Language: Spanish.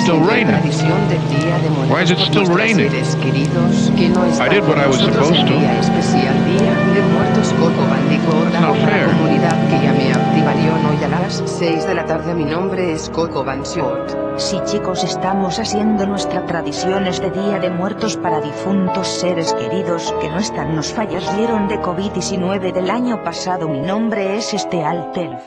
still raining? Why is it still raining? I did what I was supposed to. día not fair. mi nombre es Coco Short. Sí chicos estamos haciendo nuestra tradiciones de Día de Muertos para difuntos seres queridos que no están nos fallecieron de COVID-19 del año pasado mi nombre es este Altelf.